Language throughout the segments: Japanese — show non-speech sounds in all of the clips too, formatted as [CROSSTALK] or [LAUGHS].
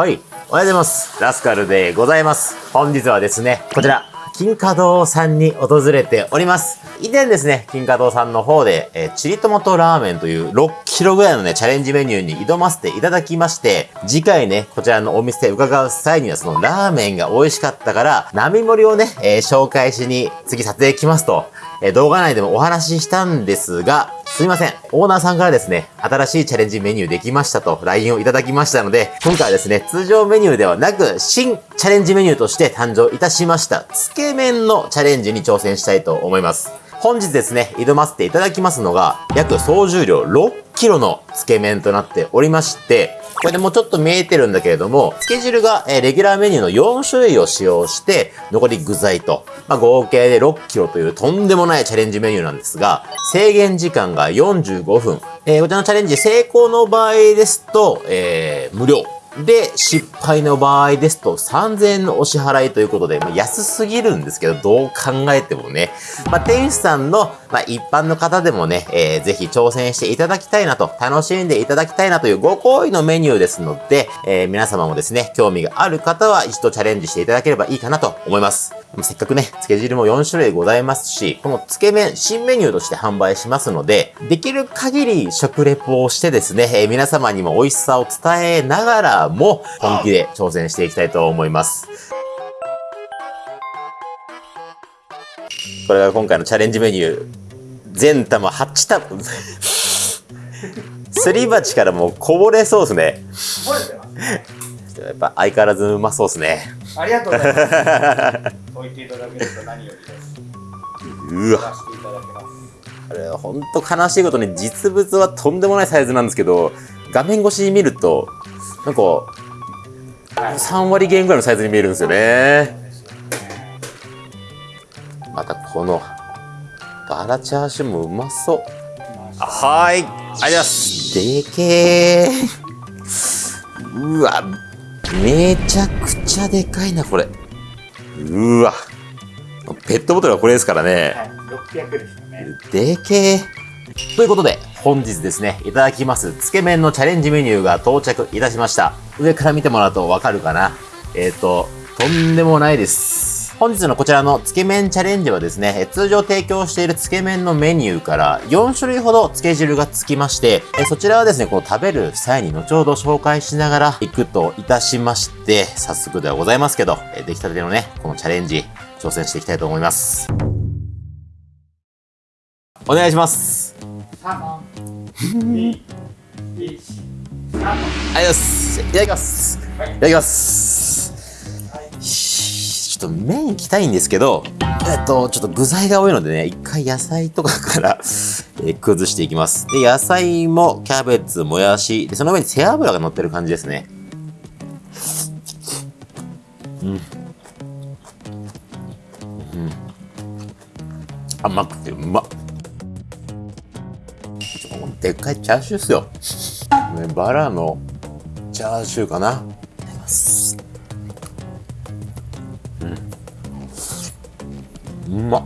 はい。おはようございます。ラスカルでございます。本日はですね、こちら、金華堂さんに訪れております。以前ですね、金華堂さんの方で、えー、チリトマトラーメンという6キロぐらいのね、チャレンジメニューに挑ませていただきまして、次回ね、こちらのお店伺う際にはそのラーメンが美味しかったから、並盛りをね、えー、紹介しに次撮影来ますと、え動画内でもお話ししたんですが、すいません。オーナーさんからですね、新しいチャレンジメニューできましたと LINE をいただきましたので、今回はですね、通常メニューではなく、新チャレンジメニューとして誕生いたしました、つけ麺のチャレンジに挑戦したいと思います。本日ですね、挑ませていただきますのが、約総重量6キロのつけ麺となっておりまして、これでもうちょっと見えてるんだけれども、つけ汁が、えレギュラーメニューの4種類を使用して、残り具材と、まあ、合計で6キロというとんでもないチャレンジメニューなんですが、制限時間が45分。えー、こちらのチャレンジ成功の場合ですと、えー、無料。で、失敗の場合ですと3000円のお支払いということで、まあ、安すぎるんですけど、どう考えてもね。まあ、店主さんの、まあ、一般の方でもね、えー、ぜひ挑戦していただきたいなと、楽しんでいただきたいなというご好意のメニューですので、えー、皆様もですね、興味がある方は一度チャレンジしていただければいいかなと思います。せっかくね、つけ汁も4種類ございますし、このつけ麺、新メニューとして販売しますので、できる限り食レポをしてですね、えー、皆様にも美味しさを伝えながらも、本気で挑戦していきたいと思います。これが今回のチャレンジメニュー。全玉8玉。[LAUGHS] すり鉢からもうこぼれそうですね。やっぱ相変わらずうまそうですね。ありがとうございます。置いていただけると何よりです。うわ。あれほんと悲しいことに実物はとんでもないサイズなんですけど画面越しに見るとなんか3割減ぐらいのサイズに見えるんですよね。またこのバラチャーシューもうまそう。はい。ありがとうございます。でけー。うわめちゃくちゃでかいなこれ。うわ。ペットボトルはこれですからね、はい、600ですね。でけー。ということで本日ですね、いただきます、つけ麺のチャレンジメニューが到着いたしました。上から見てもらうとわかるかな？えっ、ー、と、とんでもないです。本日のこちらのつけ麺チャレンジはですね、通常提供しているつけ麺のメニューから4種類ほどつけ汁がつきまして、そちらはですね、この食べる際に後ほど紹介しながら行くといたしまして、早速ではございますけど、出来たてのね、このチャレンジ、挑戦していきたいと思います。お願いします。ありがとうございます。いただきます。いただきます。はい、ちょっと麺いきたいんです。けど、えっと、ちょっと具材が多いのでね、一回野菜とかから、え、崩していきます。で、野菜もキャベツ、もやし、で、その上に背脂が乗ってる感じです。ね。うん。うん。甘くてうまっ。でっかいチャーシューっすよ。ね、バラのチャーシューかな。いただきます。うん。うまっ。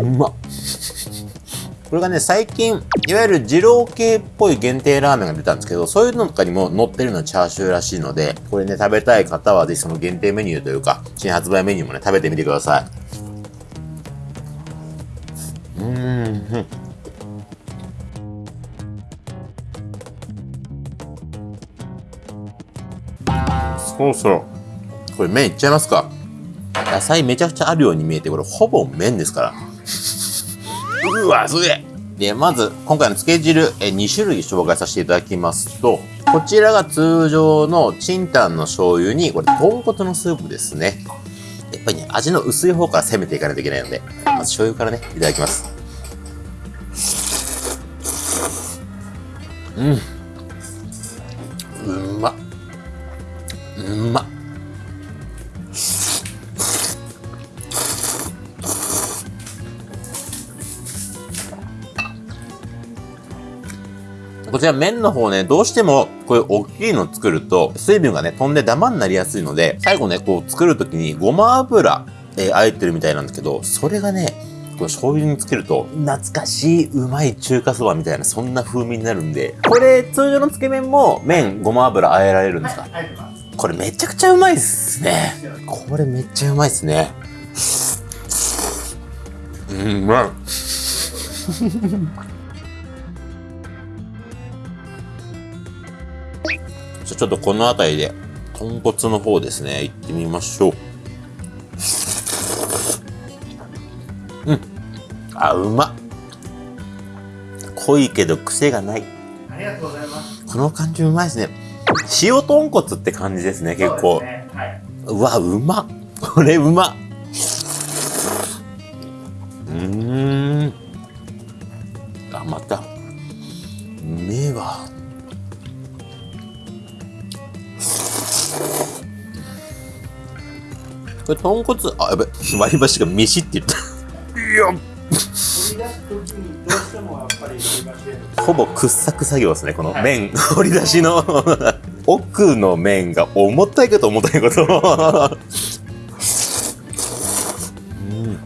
うまっ。これがね、最近、いわゆる二郎系っぽい限定ラーメンが出たんですけど、そういうのとかにも乗ってるのはチャーシューらしいので、これね、食べたい方はぜひその限定メニューというか、新発売メニューもね、食べてみてください。うーん。そろそろ、これ麺いっちゃいますか。野菜めちゃくちゃあるように見えて、これほぼ麺ですから。うわ、すげえで、まず、今回のつけ汁、え2種類紹介させていただきますと、こちらが通常のチンタンの醤油に、これ、豚骨のスープですね。やっぱりね、味の薄い方から攻めていかないといけないので、まず醤油からね、いただきます。うん。うまっ。うまこちら麺の方ね、どうしてもこういう大きいの作ると水分がね、飛んでダマになりやすいので、最後ね、こう作るときにごま油、えー、あえてるみたいなんですけど、それがね、これ醤油につけると、懐かしいうまい中華そばみたいな、そんな風味になるんで、これ、通常のつけ麺も麺、ごま油和えられるんですか、はい、これめちゃくちゃうまいっすね。これめっちゃうまいっすね。うん、うまい。[LAUGHS] じゃあちょっとこの辺りで、豚骨の方ですね、行ってみましょう。うん。あ、うまっ。濃いけど癖がない。ありがとうございます。この感じうまいですね。塩豚骨って感じですね、結構。そうねはい。うわ、うまっ。これうまっ。うーん。あ、また。うめえわ。これ豚骨、あ、やべ、割り箸が飯って言った。いや、取り出す時にどうしてもやっぱり取り出してほぼ掘削作業ですね、この麺、掘り出しの。[LAUGHS] 奥の麺が重たいこと重たいこと。うん。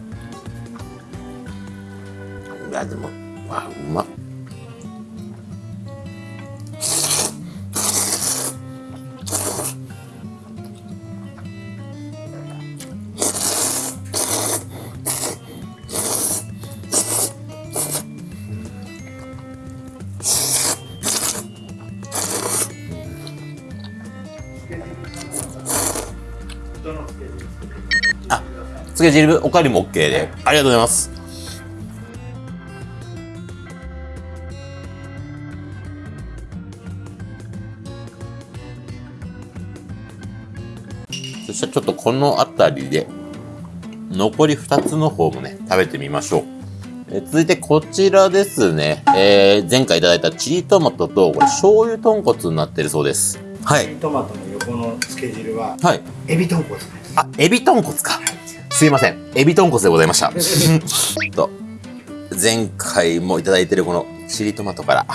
いや、でも、け汁おかわりも OK で。ありがとうございます。そしたらちょっとこの辺りで、残り2つの方もね、食べてみましょう。え続いてこちらですね。えー、前回いただいたチリトマトと、これ醤油豚骨になってるそうです。はい。トマトの横のつけ汁ははい。エビ豚骨です。あ、エビ豚骨か。すいません。エビ豚骨でございました。[LAUGHS] と、前回もいただいてるこのチリトマトから。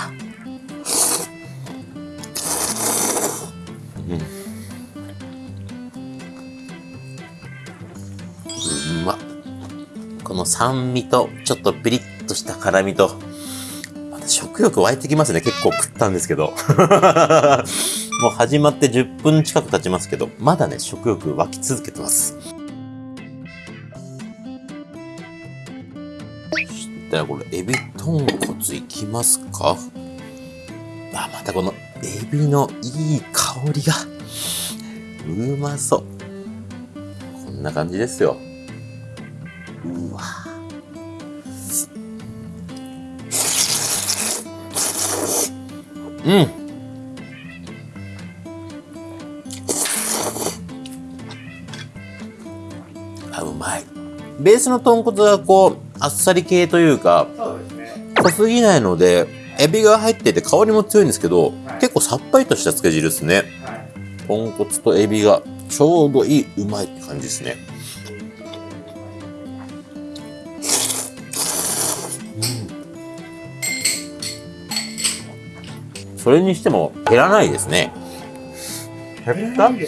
うん。うまっ。この酸味と、ちょっとピリッとした辛みと、また食欲湧いてきますね。結構食ったんですけど。[LAUGHS] もう始まって10分近く経ちますけど、まだね、食欲湧き続けてます。そしたらこれ、エビ豚骨いきますか？あ、またこのエビのいい香りが、うまそう。こんな感じですよ。うわうんあ、うまい。ベースの豚骨はこう、あっさり系というか、そうですね。濃すぎないので、エビが入ってて香りも強いんですけど、結構さっぱりとした漬け汁ですね。はい。豚骨とエビがちょうどいい、うまいって感じですね。うんそれにしても減らないですね。減 [LAUGHS] ったね。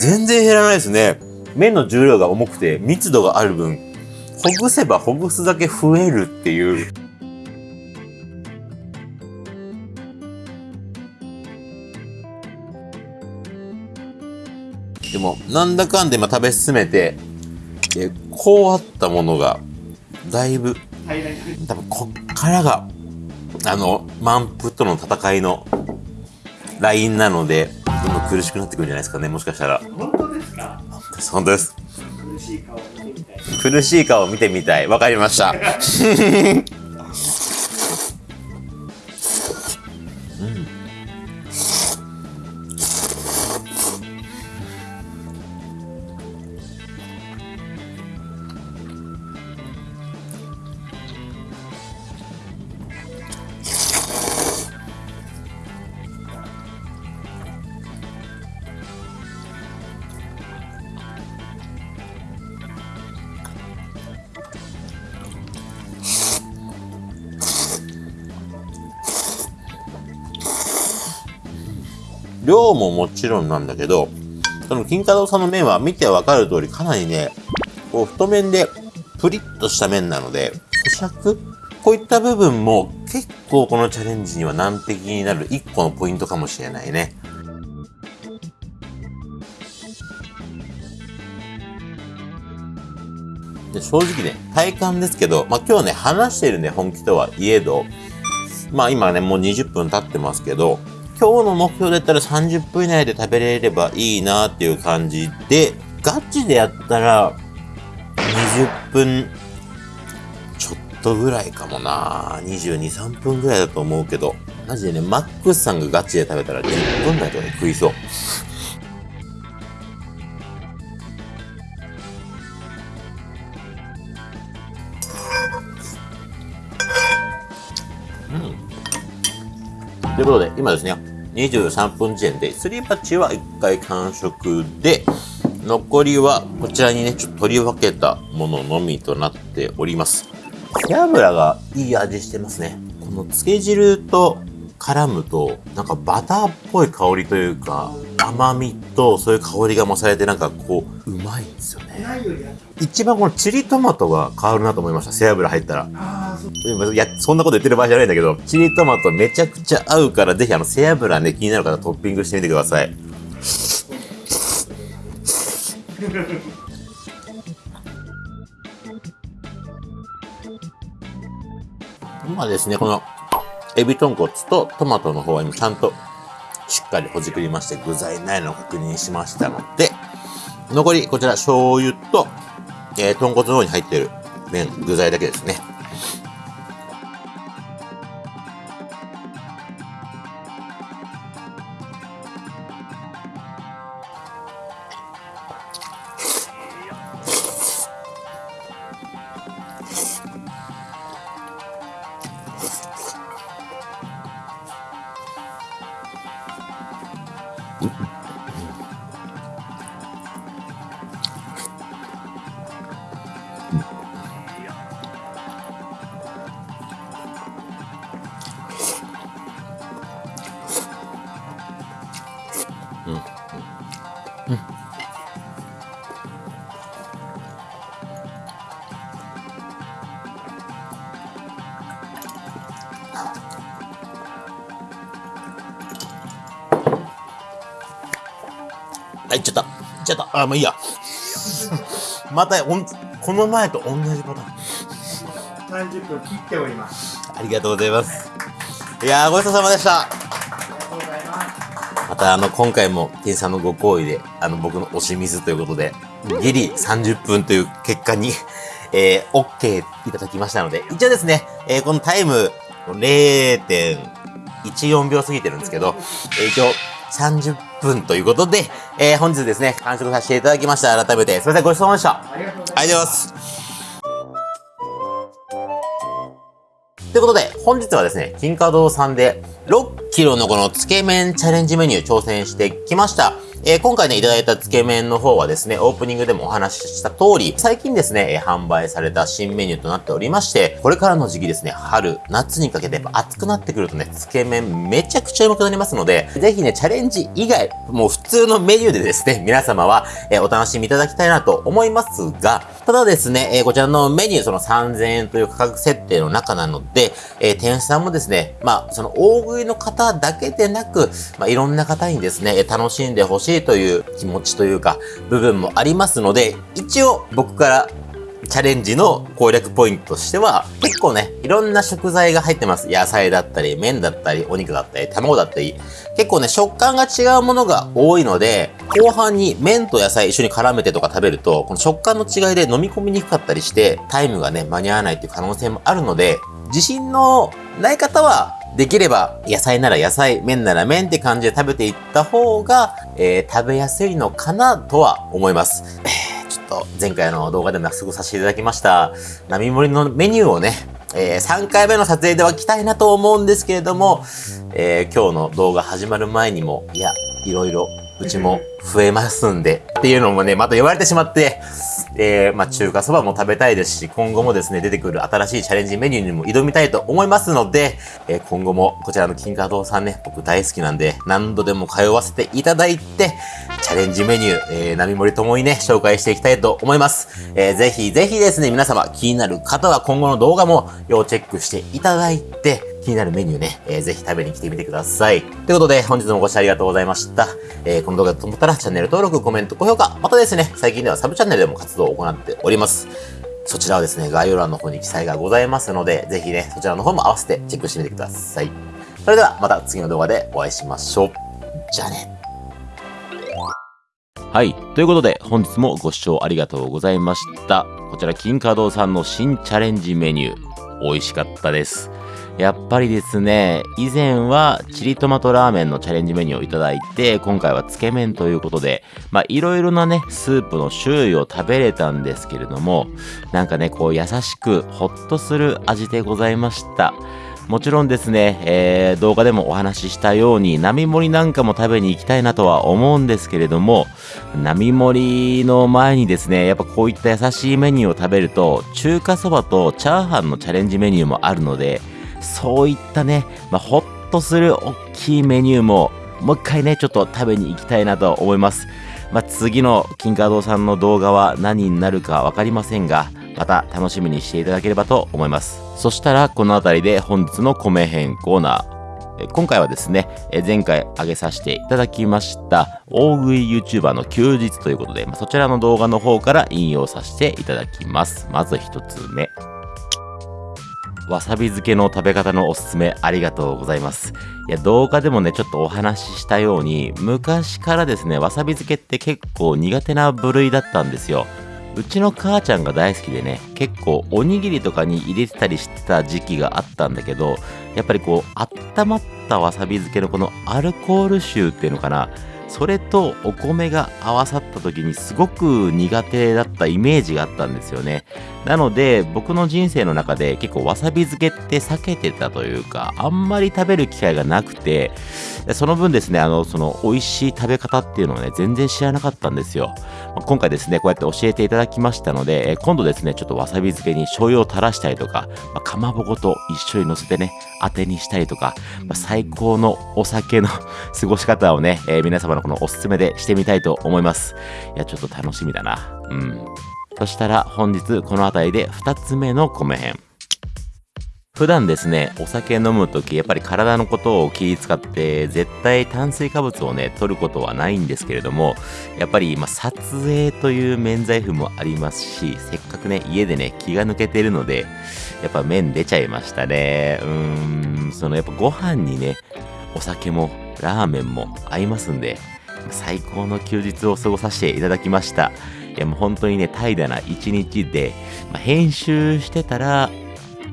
全然減らないですね。麺の重量が重くて密度がある分、ほぐせばほぐすだけ増えるっていう。でも、なんだかんで今食べ進めて、えこうあったものが、だいぶ、多分こっからが、あの、満腹との戦いのラインなので、どんどん苦しくなってくるんじゃないですかね、もしかしたら。本当ですか？本当です。苦しい顔を見てみたい。苦しい顔を見てみたい。わかりました。量ももちろんなんだけど、その金華堂さんの麺は見てわかる通りかなりね、こう太麺でプリッとした麺なので、咀嚼？こういった部分も結構このチャレンジには難敵になる一個のポイントかもしれないね。で正直ね、体感ですけど、まあ、今日ね、話しているね、本気とはいえど、まあ今ね、もう20分経ってますけど、今日の目標だったら30分以内で食べれればいいなっていう感じで、ガチでやったら、20分ちょっとぐらいかもな。22、3分ぐらいだと思うけど、マジでね、マックスさんがガチで食べたら10分台とかで食いそう。ということで、今ですね、23分時点で、すり鉢は1回完食で、残りはこちらにね、ちょっと取り分けたもののみとなっております。背脂がいい味してますね。この漬け汁と絡むと、なんかバターっぽい香りというか、甘みとそういう香りが増されてなんかこう、うまいんですよね。一番このチリトマトが変わるなと思いました。背脂入ったら。いや、そんなこと言ってる場合じゃないんだけど、チリトマトめちゃくちゃ合うから、ぜひあの、背脂ね、気になる方トッピングしてみてください。[LAUGHS] 今ですね、この、エビ豚骨とトマトの方は今ちゃんとしっかりほじくりまして具材ないのを確認しましたので、残りこちら醤油と、えー、豚骨の方に入ってる麺、具材だけですね。ちゃった。あ、もういいや。[LAUGHS] また、ほん、この前と同じパターン。30分切っております。ありがとうございます。いやー、ごちそうさまでした。ありがとうございます。また、あの、今回も、店員さんのご好意で、あの、僕の推し水ということで、ギリ30分という結果に、[LAUGHS] えー、OK いただきましたので、一応ですね、えー、このタイム、0.14秒過ぎてるんですけど、えー一応、30分ということで、えー、本日ですね、完食させていただきました。改めて、すいません、ごちそうさまでした。ありがとうございます。といます。ということで、本日はですね、金華堂さんで6キロのこのつけ麺チャレンジメニュー挑戦してきました。えー今回ね、いただいたつけ麺の方はですね、オープニングでもお話しした通り、最近ですね、え販売された新メニューとなっておりまして、これからの時期ですね、春、夏にかけてやっぱ暑くなってくるとね、つけ麺めちゃくちゃうまくなりますので、ぜひね、チャレンジ以外、もう普通のメニューでですね、皆様は、えお楽しみいただきたいなと思いますが、ただですね、えーこちらのメニュー、その3000円という価格設定の中なので、えー店主さんもですね、まあ、その大食いの方だけでなく、まあ、いろんな方にですね、楽しんでほしいという気持ちというか、部分もありますので、一応僕からチャレンジの攻略ポイントとしては、結構ね、いろんな食材が入ってます。野菜だったり、麺だったり、お肉だったり、卵だったり、結構ね、食感が違うものが多いので、後半に麺と野菜一緒に絡めてとか食べると、この食感の違いで飲み込みにくかったりして、タイムがね、間に合わないっていう可能性もあるので、自信のない方は、できれば野菜なら野菜、麺なら麺って感じで食べていった方が、えー食べやすいのかなとは思います。と前回の動画でも約束させていただきました、並盛りのメニューをね、え3回目の撮影では来たいなと思うんですけれども、えー今日の動画始まる前にも、いや、いろいろうちも増えますんで、っていうのもね、また言われてしまって、で、まあ、中華そばも食べたいですし、今後もですね、出てくる新しいチャレンジメニューにも挑みたいと思いますので、えー今後もこちらの金華堂さんね、僕大好きなんで、何度でも通わせていただいて、チャレンジメニュー、えー、並盛ともにね、紹介していきたいと思います。えーぜひぜひですね、皆様気になる方は今後の動画も要チェックしていただいて、になるメニューね、えーぜひ食べに来てみてください。ということで、本日もご視聴ありがとうございました。えーこの動画だと思ったらチャンネル登録、コメント、高評価、またですね、最近ではサブチャンネルでも活動を行っております。そちらはですね、概要欄の方に記載がございますので、ぜひね、そちらの方も合わせてチェックしてみてください。それではまた次の動画でお会いしましょう。じゃあね。はい。ということで、本日もご視聴ありがとうございました。こちら、金華堂さんの新チャレンジメニュー、美味しかったです。やっぱりですね、以前はチリトマトラーメンのチャレンジメニューをいただいて、今回はつけ麺ということで、まあいろいろなね、スープの種類を食べれたんですけれども、なんかね、こう優しくほっとする味でございました。もちろんですね、えー動画でもお話ししたように、並盛りなんかも食べに行きたいなとは思うんですけれども、並盛りの前にですね、やっぱこういった優しいメニューを食べると、中華そばとチャーハンのチャレンジメニューもあるので、そういったね、まあ、ほっとする大きいメニューも、もう一回ね、ちょっと食べに行きたいなと思います。まあ、次の金華堂さんの動画は何になるかわかりませんが、また楽しみにしていただければと思います。そしたら、この辺りで本日の米編コーナー。今回はですね、前回上げさせていただきました、大食い YouTuber の休日ということで、そちらの動画の方から引用させていただきます。まず一つ目。わさび漬けの食べ方のおすすめありがとうございます。いや、動画でもね、ちょっとお話ししたように、昔からですね、わさび漬けって結構苦手な部類だったんですよ。うちの母ちゃんが大好きでね、結構おにぎりとかに入れてたりしてた時期があったんだけど、やっぱりこう、温まったわさび漬けのこのアルコール臭っていうのかな、それとお米が合わさった時にすごく苦手だったイメージがあったんですよね。なので僕の人生の中で結構わさび漬けって避けてたというかあんまり食べる機会がなくてその分ですねあのその美味しい食べ方っていうのをね全然知らなかったんですよ。今回ですねこうやって教えていただきましたので今度ですねちょっとわさび漬けに醤油を垂らしたりとか、まあかまぼこと一緒に乗せてね当てにしたりとか、まあ最高のお酒の [LAUGHS] 過ごし方をね、えー皆様のこのおすすめでしてみたいと思います。いやちょっと楽しみだな。うん。そしたら本日この辺りで2つ目の米編。普段ですね、お酒飲むとき、やっぱり体のことを気に使って、絶対炭水化物をね、取ることはないんですけれども、やっぱり、まあ、撮影という免罪符もありますし、せっかくね、家でね、気が抜けてるので、やっぱ麺出ちゃいましたね。うーん、そのやっぱご飯にね、お酒もラーメンも合いますんで、最高の休日を過ごさせていただきました。やもう本当にね、怠惰な一日で、まあ、編集してたら、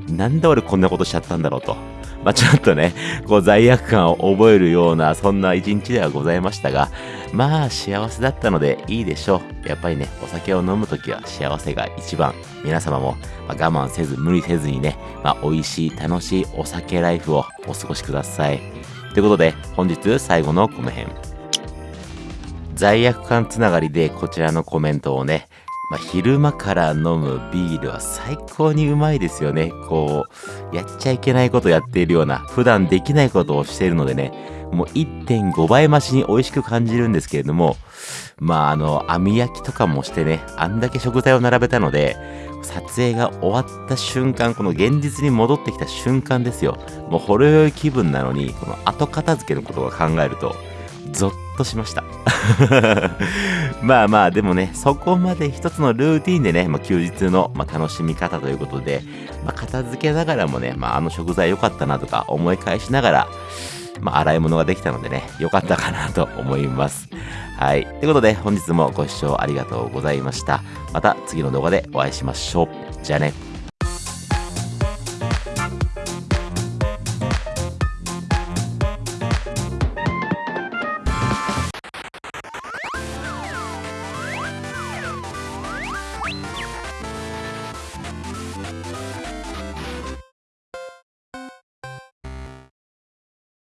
なんで俺こんなことしちゃったんだろうと。まあ、ちょっとね、こう罪悪感を覚えるような、そんな一日ではございましたが、まあ幸せだったのでいいでしょう。やっぱりね、お酒を飲むときは幸せが一番。皆様も、ま我慢せず、無理せずにね、まあ、美味しい、楽しいお酒ライフをお過ごしください。ということで、本日最後の米編。罪悪感つながりでこちらのコメントをね、まあ、昼間から飲むビールは最高にうまいですよね。こう、やっちゃいけないことやっているような、普段できないことをしているのでね、もう1.5倍増しに美味しく感じるんですけれども、まああの、網焼きとかもしてね、あんだけ食材を並べたので、撮影が終わった瞬間、この現実に戻ってきた瞬間ですよ。もうほろ酔い気分なのに、この後片付けのことを考えると、ゾッとしました。[LAUGHS] まあまあ、でもね、そこまで一つのルーティンでね、まあ、休日の、まあ、楽しみ方ということで、まあ、片付けながらもね、まあ、あの食材良かったなとか思い返しながら、まあ、洗い物ができたのでね、良かったかなと思います。はい。ということで、本日もご視聴ありがとうございました。また次の動画でお会いしましょう。じゃあね。